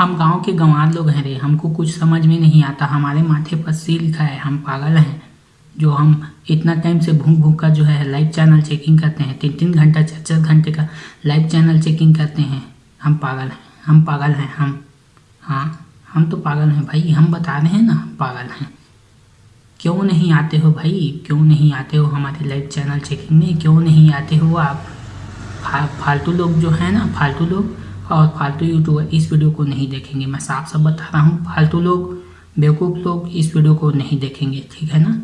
हम गाँव के गंवार लोग हैं रे हमको कुछ समझ में नहीं आता। हमारे माथे पर सी लिखा है हम पागल हैं। जो हम इतना टाइम से भूख भूख का जो है लाइव चैनल चेकिंग करते हैं तीन तीन घंटा चार चार घंटे का लाइव चैनल चेकिंग करते हैं हम पागल हैं हम पागल हैं हम हाँ हम तो पागल हैं भाई हम बता रहे हैं ना पागल हैं। क्यों नहीं आते हो भाई? क्यों नहीं आते हो हमारे लाइव चैनल चेकिंग में? क्यों नहीं आते हो आप? फा, फालतू लोग जो है ना फालतू लोग और फालतू यूट्यूबर इस वीडियो को नहीं देखेंगे। मैं साफ़ साफ़ बता रहा हूँ, फालतू लोग, बेवकूफ़ लोग इस वीडियो को नहीं देखेंगे, ठीक है ना?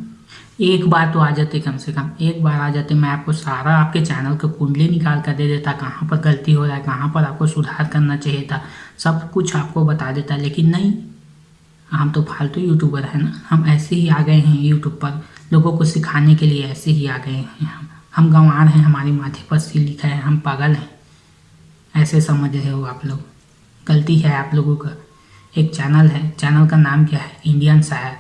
एक बार तो आ जाते कम से कम, एक बार आ जाते, मैं आपको सारा आपके चैनल का कुंडली निकाल कर दे देता, कहाँ पर गलती हो रहा है, कहाँ पर आपको सुधार करना चाहिए था, सब कुछ आपको बता देता, लेकिन नहीं, हम तो फालतू यूट्यूबर हैं ना, हम ऐसे ही आ गए हैं यूट्यूब पर, लोगों को सिखाने के लिए ऐसे ही आ गए हैं हम। हम गंवार हैं, हमारे माथे पर सी लिखा है, हम पागल हैं। ऐसे समझ रहे हो आप लोग। गलती है आप लोगों का। एक चैनल है। चैनल का नाम क्या है? इंडियन शायर।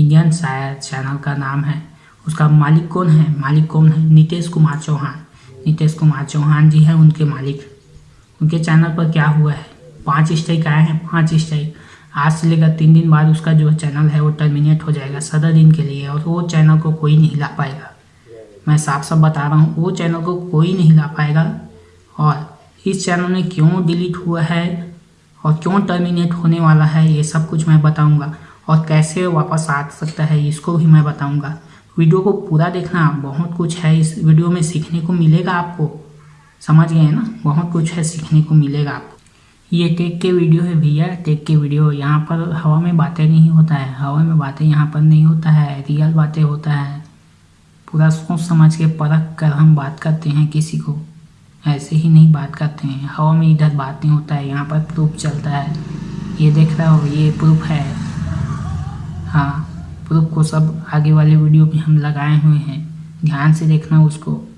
इंडियन शायर चैनल का नाम है। उसका मालिक कौन है? मालिक कौन है? नीतीश कुमार चौहान। नीतीश कुमार चौहान जी हैं उनके मालिक। उनके चैनल पर क्या हुआ है? पाँच स्ट्राइक आए हैं। पाँच स्ट्राइक आज से लेकर तीन दिन बाद उसका जो चैनल है वो टर्मिनेट हो जाएगा सदर दिन के लिए और वो चैनल को कोई नहीं ला पाएगा। मैं साफ़ साफ़ बता रहा हूँ, वो चैनल को कोई नहीं ला पाएगा और इस चैनल में क्यों डिलीट हुआ है और क्यों टर्मिनेट होने वाला है, ये सब कुछ मैं बताऊँगा और कैसे वापस आ सकता है, इसको भी मैं बताऊँगा। वीडियो को पूरा देखना, बहुत कुछ है इस वीडियो में सीखने को मिलेगा आपको। समझ गए ना? बहुत कुछ है सीखने को मिलेगा आपको। ये टेक के वीडियो है भैया टेक के वीडियो। यहाँ पर हवा में बातें नहीं होता है। हवा में बातें यहाँ पर नहीं होता है। रियल बातें होता है। पूरा सोच समझ के परख कर हम बात करते हैं किसी को। ऐसे ही नहीं बात करते हैं। हवा में इधर बात नहीं होता है, यहाँ पर प्रूफ चलता है। ये देख रहा हो, ये प्रूफ है। हाँ प्रूफ को सब आगे वाले वीडियो में हम लगाए हुए हैं। ध्यान से देखना उसको।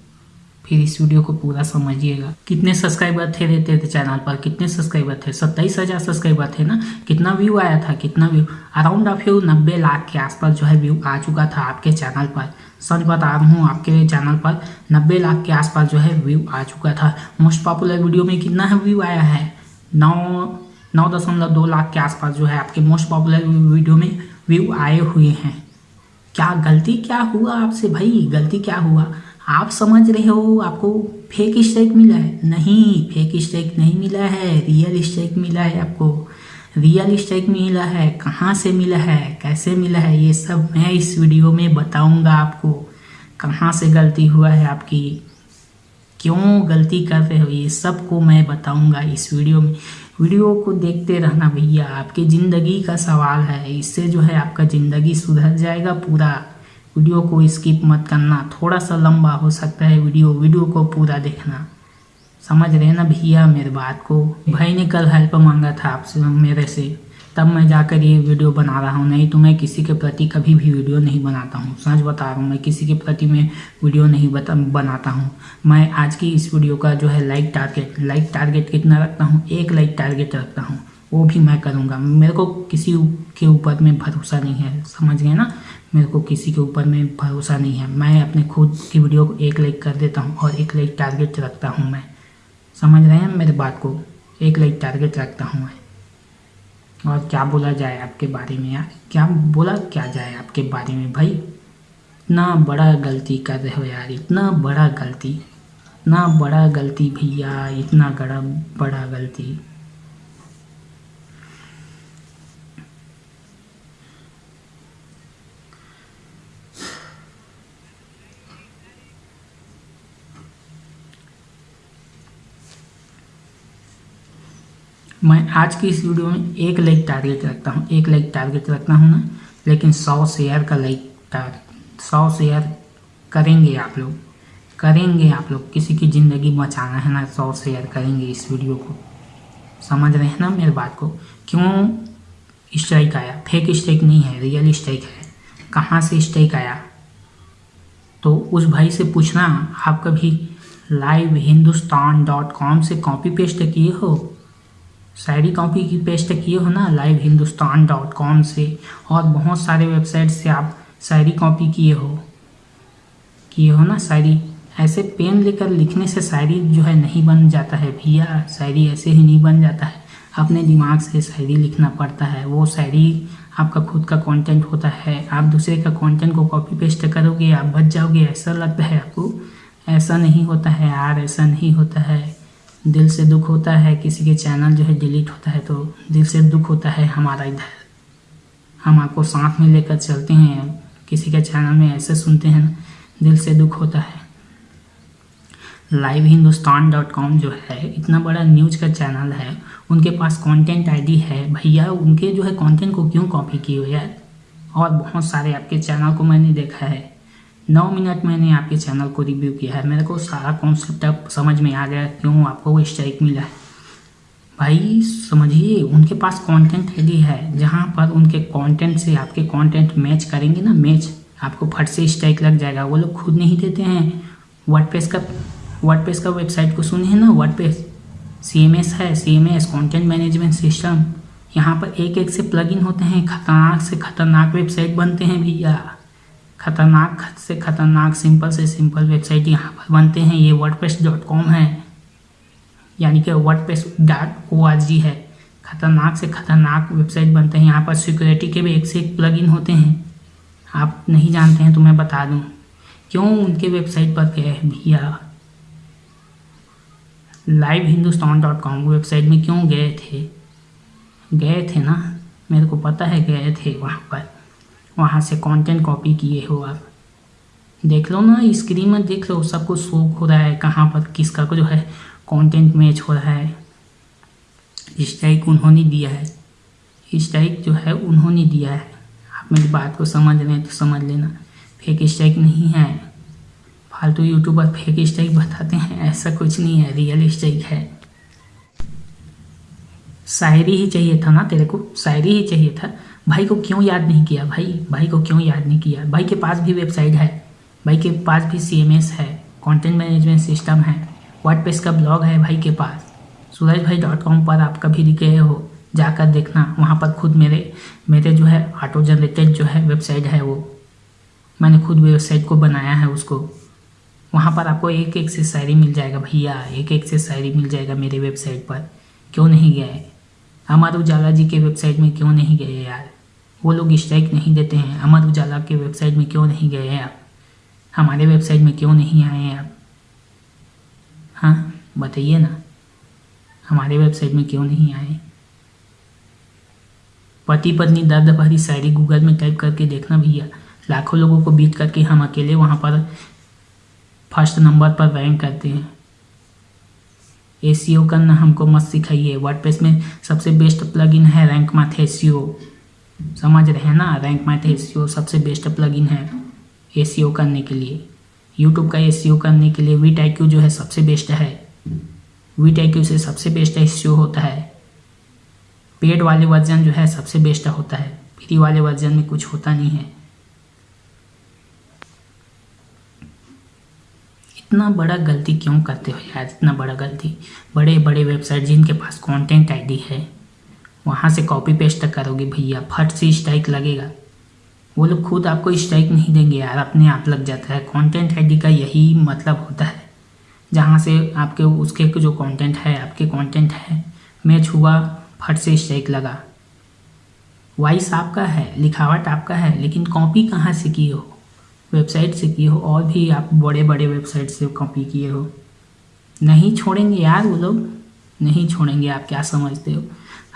फिर इस वीडियो को पूरा समझिएगा। कितने सब्सक्राइबर थे रहते थे चैनल पर? कितने सब्सक्राइबर थे? सत्ताईस हज़ार सब्सक्राइबर थे ना? कितना व्यू आया था? कितना व्यू अराउंड ऑफ़ यू नब्बे लाख के आसपास जो है व्यू आ चुका था आपके चैनल पर। सच बता रहा हूँ, आपके चैनल पर नब्बे लाख के आसपास जो है व्यू आ चुका था। मोस्ट पॉपुलर वीडियो में कितना व्यू आया है? नौ नौ दशमलव दो लाख के आसपास जो है आपके मोस्ट पॉपुलर वीडियो में व्यू आए हुए हैं। क्या गलती क्या हुआ आपसे भाई? गलती क्या हुआ? आप समझ रहे हो, आपको फेक स्ट्राइक मिला है? नहीं फेक स्ट्राइक नहीं मिला है। रियल स्ट्राइक मिला है आपको। रियल स्ट्राइक मिला है? कहाँ से मिला है? कैसे मिला है? ये सब मैं इस वीडियो में बताऊँगा आपको। कहाँ से गलती हुआ है आपकी? क्यों गलती कर रहे हो? ये सबको मैं बताऊँगा इस वीडियो में। वीडियो को देखते रहना भैया, आपकी ज़िंदगी का सवाल है। इससे जो है आपका ज़िंदगी सुधर जाएगा पूरा। वीडियो को स्किप मत करना थोड़ा सा लंबा हो सकता है वीडियो वीडियो को पूरा देखना। समझ रहे ना भैया मेरे बात को? भाई ने कल हेल्प मांगा था आपसे मेरे से, तब मैं जाकर ये वीडियो बना रहा हूँ, नहीं तो मैं किसी के प्रति कभी भी वीडियो नहीं बनाता हूँ। सच बता रहा हूँ, मैं किसी के प्रति मैं वीडियो नहीं बता, बनाता हूँ। मैं आज की इस वीडियो का जो है लाइक टारगेट लाइक टारगेट कितना रखता हूँ? एक लाइक टारगेट रखता हूँ। वो भी मैं करूँगा। मेरे को किसी के ऊपर में भरोसा नहीं है, समझ गए ना? मेरे को किसी के ऊपर में भरोसा नहीं है। मैं अपने खुद की वीडियो को एक लाइक कर देता हूँ और एक लाइक टारगेट रखता हूँ मैं। समझ रहे हैं मेरे बात को? एक लाइक टारगेट रखता हूँ मैं। और क्या बोला जाए आपके बारे में यार? क्या बोला क्या जाए आपके बारे में भाई? इतना बड़ा गलती कर रहे हो यार, इतना बड़ा गलती। इतना बड़ा गलती भैया, इतना बड़ा बड़ा गलती। मैं आज की इस वीडियो में एक लाइक टारगेट रखता हूँ, एक लाइक टारगेट रखता हूँ ना, लेकिन सौ शेयर का लाइक टारगेट सौ शेयर करेंगे आप लोग, करेंगे आप लोग, किसी की ज़िंदगी बचाना है ना, सौ शेयर करेंगे इस वीडियो को। समझ रहे हैं ना मेरे बात को? क्यों स्ट्राइक आया? फेक स्ट्राइक नहीं है रियल स्ट्राइक है। कहाँ से स्ट्राइक आया? तो उस भाई से पूछना, आप कभी लाइव हिंदुस्तान डॉट कॉम से कॉपी पेस्ट किए हो? शायरी कॉपी की पेस्ट किए हो ना लाइव हिंदुस्तान डॉट कॉम से, और बहुत सारे वेबसाइट से आप शायरी कॉपी किए हो। किए हो ना शायरी? ऐसे पेन लेकर लिखने से शायरी जो है नहीं बन जाता है भैया। शायरी ऐसे ही नहीं बन जाता है। अपने दिमाग से शायरी लिखना पड़ता है। वो शायरी आपका खुद का कंटेंट होता है। आप दूसरे का कंटेंट को कॉपी पेस्ट करोगे, आप बच जाओगे, ऐसा लगता है आपको। ऐसा नहीं होता है यार, ऐसा नहीं होता है। दिल से दुख होता है, किसी के चैनल जो है डिलीट होता है तो दिल से दुख होता है हमारा इधर। हम आपको साथ में लेकर चलते हैं, किसी के चैनल में ऐसे सुनते हैं, दिल से दुख होता है। लाइव हिंदुस्तान डॉट कॉम जो है, इतना बड़ा न्यूज़ का चैनल है, उनके पास कंटेंट आईडी है। भैया, उनके जो है कंटेंट को क्यों कॉपी किए हो यार? और बहुत सारे आपके चैनल को मैंने देखा है। नौ मिनट मैंने आपके चैनल को रिव्यू किया है। मेरे को सारा कॉन्सेप्ट अब समझ में आ गया क्यों आपको वो स्ट्राइक मिला है। भाई, समझिए, उनके पास कंटेंट आईडी है, जहाँ पर उनके कंटेंट से आपके कंटेंट मैच करेंगे ना मैच आपको फट से स्ट्राइक लग जाएगा। वो लोग खुद नहीं देते हैं। वर्डप्रेस का वर्डप्रेस का वेबसाइट को सुने हैं ना? वर्डप्रेस सी एम एस है C M S content management system यहाँ पर एक एक से प्लगइन होते हैं, खतरनाक से खतरनाक वेबसाइट बनते हैं भैया। खतरनाक से खतरनाक सिंपल से सिंपल वेबसाइट यहाँ पर बनते हैं। ये कॉम है। यानी कि आर जी है। खतरनाक से खतरनाक वेबसाइट बनते हैं। यहाँ पर सिक्योरिटी के भी एक से एक प्लगइन होते हैं। आप नहीं जानते हैं तो मैं बता दूँ। क्यों उनके वेबसाइट पर गए भैया? Live Hindustan dot com website में क्यों गए थे? गए थे ना? मेरे को पता है गए थे वहाँ पर। वहाँ से कंटेंट कॉपी किए हो आप। देख लो ना स्क्रीन में देख लो, सब कुछ शोक हो रहा है, कहाँ पर किसका को जो है कंटेंट मैच हो रहा है। स्ट्राइक उन्होंने दिया है। स्ट्राइक जो है, उन्होंने दिया है। आप मेरी बात को समझ रहे हैं तो समझ लेना। फेक स्ट्राइक नहीं है। फालतू यूट्यूबर फेक स्ट्राइक बताते हैं, ऐसा कुछ नहीं है रियल स्ट्राइक है। शायरी ही चाहिए था ना तेरे को? शायरी ही चाहिए था। भाई को क्यों याद नहीं किया? भाई भाई को क्यों याद नहीं किया? भाई के पास भी वेबसाइट है। भाई के पास भी सीएमएस है। कंटेंट मैनेजमेंट सिस्टम है। वर्ड का ब्लॉग है भाई के पास। सूरज भाई डॉट कॉम पर आप कभी गए हो, जाकर देखना। वहाँ पर खुद मेरे मेरे जो है ऑटो जनरेटेड जो है वेबसाइट है वो। मैंने खुद वेबसाइट को बनाया है उसको। वहाँ पर आपको एक एक से शायरी मिल जाएगा भैया। एक एक से शायरी मिल जाएगा मेरे वेबसाइट पर। क्यों नहीं गए? अमर उजाला जी के वेबसाइट में क्यों नहीं गए यार? वो लोग स्ट्राइक नहीं देते हैं। अमर उजाला के वेबसाइट में क्यों नहीं गए हैं आप? हमारे वेबसाइट में क्यों नहीं आए हैं आप? हाँ बताइए ना। हमारे वेबसाइट में क्यों नहीं आए? पति पत्नी दर्द भरी शायरी गूगल में टाइप करके देखना भैया। लाखों लोगों को बीट करके हम अकेले वहाँ पर फ़र्स्ट नंबर पर रैंक करते हैं। ए करना हमको मत सिखाइए। वर्डप्रेस में सबसे बेस्ट प्लगइन है रैंक मैथ ए समझ रहे हैं ना रैंक मैथ ए सबसे बेस्ट प्लगइन है ए करने के लिए। यूट्यूब का ए करने के लिए वीट आई जो है सबसे बेस्ट है। वीट आई से सबसे बेस्ट एस होता है। पेड वाले वर्जन जो है सबसे बेस्ट होता है। फ्री वाले वर्जन में कुछ होता नहीं है। इतना बड़ा गलती क्यों करते हो यार? इतना बड़ा गलती। बड़े बड़े वेबसाइट जिनके पास कंटेंट आईडी है। वहाँ से कॉपी पेस्ट तक करोगे भैया। फट से स्ट्राइक लगेगा। वो लोग खुद आपको स्ट्राइक नहीं देंगे यार, अपने आप लग जाता है। कंटेंट आईडी का यही मतलब होता है। जहाँ से आपके, उसके जो कंटेंट है, आपके कंटेंट है मैच हुआ, फट से स्ट्राइक लगा। वॉइस आपका है, लिखावट आपका है, लेकिन कॉपी कहाँ से किए हो? वेबसाइट से किए हो? और भी आप बड़े बड़े वेबसाइट से कॉपी किए हो। नहीं छोड़ेंगे यार वो लोग। नहीं छोड़ेंगे, आप क्या समझते हो?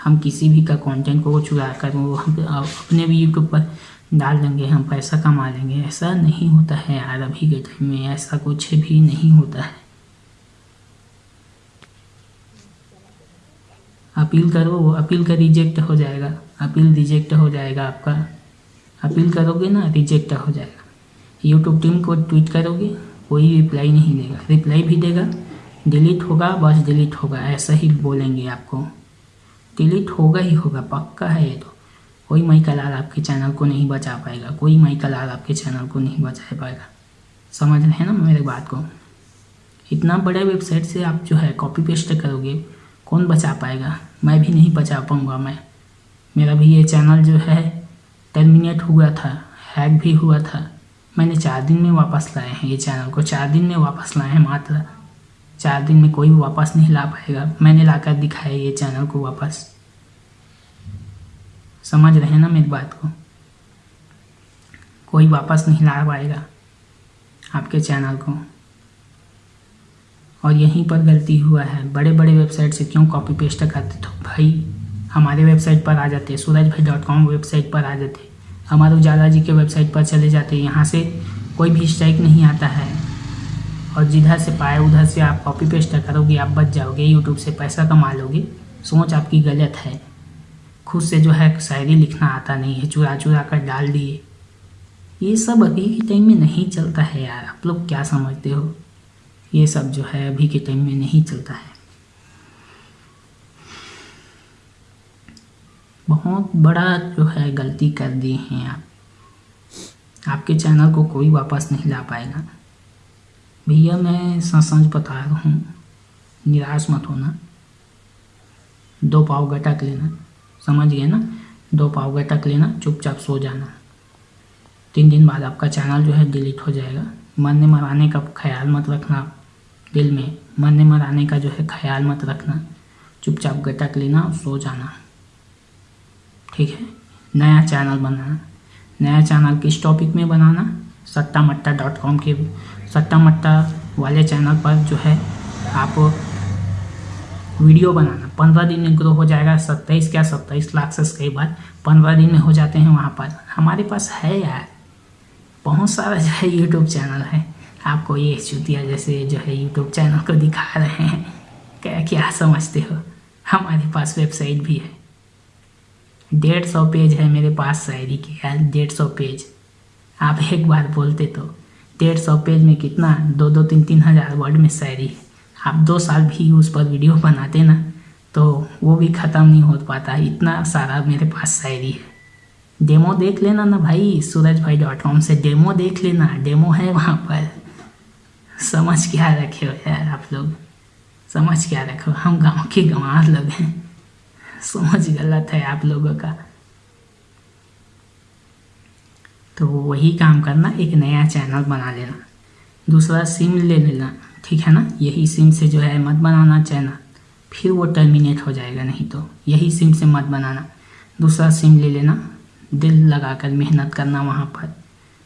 हम किसी भी का कंटेंट को चुरा कर वो हम अपने भी यूट्यूब पर डाल देंगे, हम पैसा कमा लेंगे। ऐसा नहीं होता है यार अभी के टाइम में, ऐसा कुछ भी नहीं होता है। अपील करो वो अपील का रिजेक्ट हो जाएगा। अपील रिजेक्ट हो जाएगा आपका। अपील करोगे ना रिजेक्ट हो जाएगा। यूट्यूब टीम को ट्वीट करोगे, कोई रिप्लाई नहीं देगा। रिप्लाई भी देगा डिलीट होगा, बस डिलीट होगा। ऐसा ही बोलेंगे आपको। डिलीट होगा ही होगा, पक्का है ये तो। कोई मई कलाल आपके चैनल को नहीं बचा पाएगा, कोई मई कलाल आपके चैनल को नहीं बचा पाएगा। समझ रहे हैं ना मेरे बात को? इतना बड़े वेबसाइट से आप जो है कॉपी पेस्ट करोगे, कौन बचा पाएगा? मैं भी नहीं बचा पाऊँगा मैं। मेरा भी ये चैनल जो है टर्मिनेट हुआ था हैक भी हुआ था। मैंने चार दिन में वापस लाए हैं ये चैनल को, चार दिन में वापस लाए हैं मात्र। चार दिन में कोई वापस नहीं ला पाएगा। मैंने लाकर दिखाया ये चैनल को वापस। समझ रहे हैं ना मेरी बात को? कोई वापस नहीं ला पाएगा आपके चैनल को। और यहीं पर गलती हुआ है। बड़े बड़े वेबसाइट से क्यों कॉपी पेस्ट करते तो भाई, हमारे वेबसाइट पर आ जाते सूरज भाई डॉट कॉम वेबसाइट पर आ जाते। हमारे उजाला जी के वेबसाइट पर चले जाते। यहाँ से कोई भी स्ट्राइक नहीं आता है। और जिधर से पाए, उधर से आप कॉपी पेस्ट करोगे, आप बच जाओगे यूट्यूब से पैसा कमा लोगे। सोच आपकी गलत है। खुद से जो है शायरी लिखना आता नहीं है चुरा चुरा कर डाल दिए। ये सब अभी के टाइम में नहीं चलता है यार। आप लोग क्या समझते हो? ये सब जो है अभी के टाइम में नहीं चलता है। बहुत बड़ा जो है गलती कर दिए हैं आप। आपके चैनल को कोई वापस नहीं ला पाएगा। भैया, मैं सच सच बता रहा हूँ। निराश मत होना। दो पाव गटक लेना। समझ गए ना? दो पाव गटक लेना, चुपचाप सो जाना। तीन दिन बाद आपका चैनल जो है डिलीट हो जाएगा। मरने मराने का ख्याल मत रखना दिल में मरने मराने का जो है ख्याल मत रखना। चुपचाप गटक लेना और सो जाना। ठीक है? नया चैनल बनाना। नया चैनल किस टॉपिक में बनाना? सट्टा मट्टा डॉट कॉम के सट्टा मट्टा वाले चैनल पर जो है आप वीडियो बनाना। पंद्रह दिन में ग्रो हो जाएगा, सत्ताईस क्या, सत्ताईस लाख सब्सक्राइबर। पंद्रह दिन में हो जाते हैं वहाँ पर। हमारे पास है यार, बहुत सारा जो है यूट्यूब चैनल है। आपको ये चुतिया जैसे जो है यूट्यूब चैनल को दिखा रहे हैं। क्या क्या समझते हो? हमारे पास वेबसाइट भी है। डेढ़ सौ पेज है मेरे पास शायरी के, यार डेढ़ सौ पेज। आप एक बार बोलते तो डेढ़ सौ पेज में कितना? दो दो, तीन तीन हज़ार वर्ड में शायरी। है आप दो साल भी उस पर वीडियो बनाते ना तो वो भी ख़त्म नहीं हो पाता। इतना सारा मेरे पास शायरी है। डेमो देख लेना ना भाई सूरज भाई डॉट कॉम से डेमो देख लेना। डेमो है वहाँ पर। समझ क्या रखे हो यार आप लोग? समझ क्या रखो हम गाँव के गंवार लोग हैं। समझ गलत है आप लोगों का। तो वही काम करना, एक नया चैनल बना लेना। दूसरा सिम ले लेना, ठीक है ना? यही सिम से जो है मत बनाना चैनल फिर वो टर्मिनेट हो जाएगा, नहीं तो। यही सिम से मत बनाना। दूसरा सिम ले लेना, दिल लगाकर मेहनत करना वहाँ पर।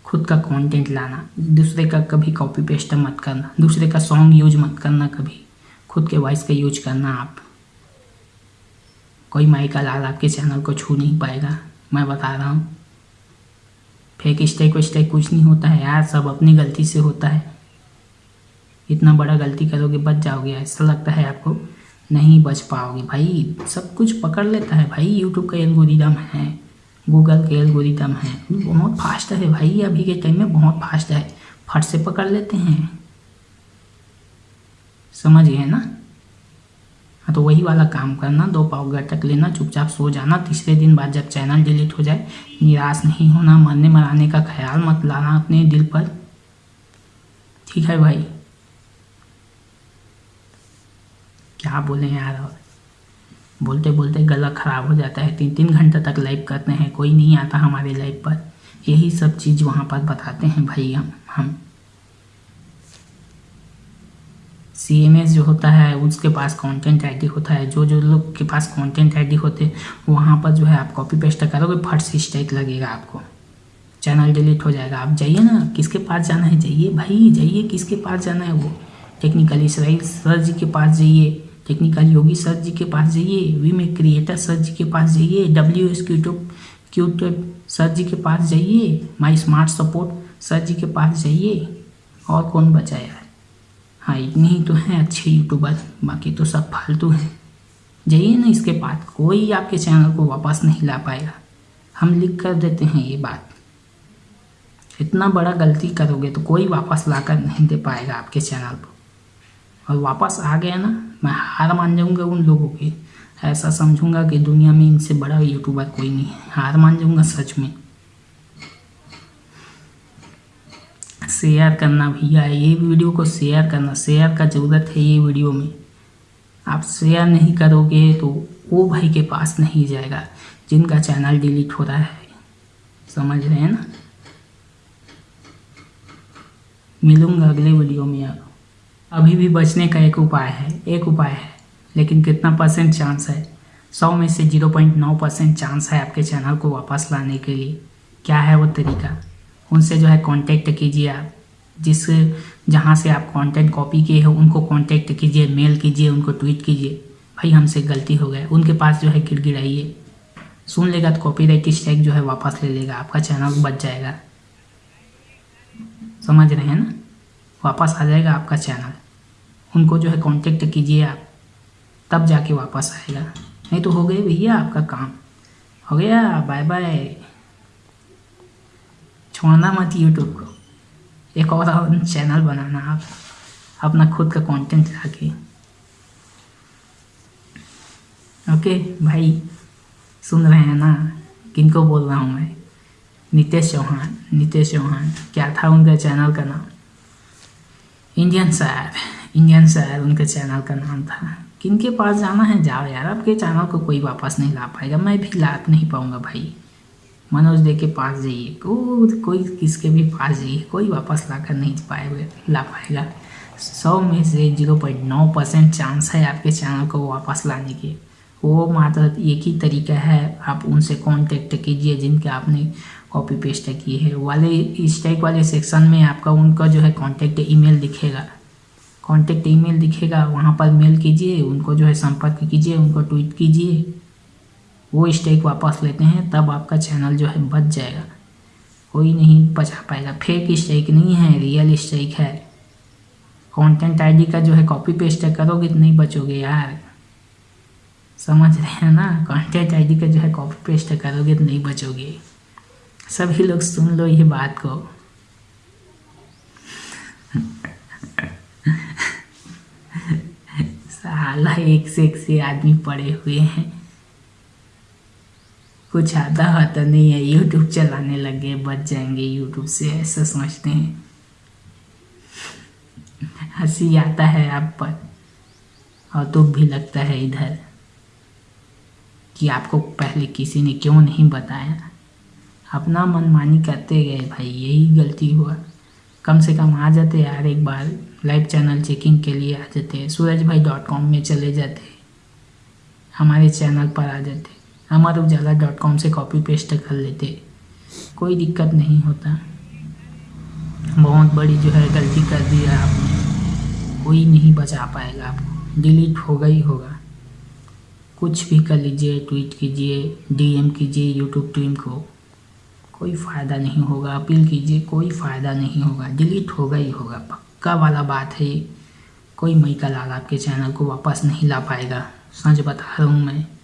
खुद का कंटेंट लाना, दूसरे का कभी कॉपी पेस्ट मत करना, दूसरे का सॉन्ग यूज़ मत करना कभी। खुद के वॉइस का यूज़ करना आप। कोई माई का लाल आपके चैनल को छू नहीं पाएगा, मैं बता रहा हूँ। फेक स्टेक स्टेक कुछ नहीं होता है यार, सब अपनी गलती से होता है। इतना बड़ा गलती करोगे, बच जाओगे ऐसा लगता है आपको नहीं बच पाओगे। भाई, सब कुछ पकड़ लेता है भाई यूट्यूब का एल्गोरिदम है गूगल के एल्गोरिदम है। बहुत फास्ट है भाई, अभी के टाइम में बहुत फास्ट है। फट से पकड़ लेते हैं। समझ गए ना? हाँ तो वही वाला काम करना, दो पाव गटक लेना, चुपचाप सो जाना, तीसरे दिन बाद जब चैनल डिलीट हो जाए, निराश नहीं होना, मरने मराने का ख्याल मत लाना अपने दिल पर। ठीक है भाई। क्या बोले यार और? बोलते बोलते गला ख़राब हो जाता है। तीन तीन घंटे तक लाइव करते हैं, कोई नहीं आता हमारे लाइव पर। यही सब चीज़ वहाँ पर बताते हैं भाई हम हम। सी एम एस जो होता है, उसके पास कंटेंट आईडी होता है। जो जो लोग के पास कंटेंट आईडी होते हैं, वहाँ पर जो है आप कॉपी पेस्ट करोगे, फट से स्ट्राइक लगेगा आपको। चैनल डिलीट हो जाएगा। आप जाइए ना, किसके पास जाना है, जाइए भाई, जाइए किसके पास जाना है वो। टेक्निकल इसराइल सर जी के पास जाइए। टेक्निकल योगी सर जी के पास जाइए। वी में क्रिएटर सर जी के पास जाइए। डब्ल्यू एस क्यूट्यूब क्यूट्यूब सर जी के पास जाइए। My smart support sir ji के पास जाइए। और कौन बचा यार? हाँ इतने तो हैं अच्छे यूट्यूबर बाकी तो सब फालतू हैं। जाइए ना इसके पास कोई आपके चैनल को वापस नहीं ला पाएगा। हम लिख कर देते हैं ये बात। इतना बड़ा गलती करोगे तो कोई वापस ला कर नहीं दे पाएगा आपके चैनल को। और वापस आ गया ना, मैं हार मान जाऊँगा उन लोगों की। ऐसा समझूँगा कि दुनिया में इनसे बड़ा यूट्यूबर कोई नहीं है। हार मान जाऊँगा सच में। शेयर करना भैया, ये वीडियो को शेयर करना, शेयर का ज़रूरत है ये वीडियो में। आप शेयर नहीं करोगे तो वो भाई के पास नहीं जाएगा, जिनका चैनल डिलीट हो रहा है। समझ रहे हैं ना? मिलूँगा अगले वीडियो में अब। अभी भी बचने का एक उपाय है, एक उपाय है, लेकिन कितना परसेंट चांस है? सौ में से ज़ीरो पॉइंट नौ परसेंट चांस है आपके चैनल को वापस लाने के लिए। क्या है वो तरीका? उनसे जो है कांटेक्ट कीजिए आप। जिस जहाँ से आप कंटेंट कॉपी किए हो, उनको कांटेक्ट कीजिए मेल कीजिए, उनको ट्वीट कीजिए। भाई, हमसे गलती हो गया। उनके पास जो है गिड़गिड़ाइए। सुन लेगा तो कॉपी कॉपीराइट स्ट्राइक जो है वापस ले लेगा। आपका चैनल बच जाएगा। समझ रहे हैं ना? वापस आ जाएगा आपका चैनल उनको जो है कांटेक्ट कीजिए आप। तब जाके वापस आएगा। नहीं तो हो गए भैया आपका काम। हो गया। बाय बाय छोड़ना मत यूट्यूब को। एक और चैनल बनाना आप। अपना खुद का कंटेंट लाके। ओके भाई, सुन रहे हैं ना? किनको बोल रहा हूँ मैं? नितेश चौहान नितेश चौहान। क्या था उनका चैनल का नाम? इंडियन सैर इंडियन सैर उनके चैनल का नाम था। किन के पास जाना है? जाओ यार आपके चैनल को कोई वापस नहीं ला पाएगा। मैं भी ला नहीं पाऊँगा भाई। मनोज दे के पास जाइए। को, कोई किसके भी पास जाइए। कोई वापस ला कर नहीं पाएगा ला पाएगा। सौ में से ज़ीरो पॉइंट नौ परसेंट चांस है आपके चैनल को वापस लाने के। वो मात्र एक ही तरीका है। आप उनसे कांटेक्ट कीजिए जिनके आपने कॉपी पेस्ट किए है। वाले स्टैक वाले सेक्शन में आपका उनका जो है कांटेक्ट ईमेल दिखेगा। कांटेक्ट ईमेल दिखेगा। वहाँ पर मेल कीजिए उनको जो है संपर्क कीजिए उनको ट्वीट कीजिए। वो स्टेक वापस लेते हैं, तब आपका चैनल जो है बच जाएगा। कोई नहीं बचा पाएगा। फेक स्टेक नहीं है रियल स्टेक है। कंटेंट आईडी का जो है कॉपी पेस्ट करोगे तो नहीं बचोगे यार। समझ रहे हैं ना? कंटेंट आईडी का जो है कॉपी पेस्ट करोगे तो नहीं बचोगे। सभी लोग सुन लो ये बात को। साला एक से एक से आदमी पड़े हुए हैं। कुछ आता होता नहीं है। यूट्यूब चलाने लगे, बच जाएँगे। यूट्यूब से ऐसा समझते हैं। हँसी आता है आप पर। और दुख भी लगता है इधर। कि आपको पहले किसी ने क्यों नहीं बताया? अपना मनमानी करते गए भाई, यही गलती हुआ। कम से कम आ जाते यार एक बार। लाइव चैनल चेकिंग के लिए आ जाते। सूरज भाई डॉट कॉम में चले जाते। हमारे चैनल पर आ जाते। अमर उजाला डॉट कॉम से कॉपी पेस्ट कर लेते। कोई दिक्कत नहीं होता। बहुत बड़ी जो है गलती कर दी है आपने। कोई नहीं बचा पाएगा आपको। डिलीट होगा ही होगा। कुछ भी कर लीजिए ट्वीट कीजिए डीएम कीजिए यूट्यूब टीम को। कोई फ़ायदा नहीं होगा। अपील कीजिए, कोई फ़ायदा नहीं होगा। डिलीट होगा ही होगा। पक्का वाला बात है कोई मई का लाल आपके चैनल को वापस नहीं ला पाएगा। सच बता रहा हूँ मैं।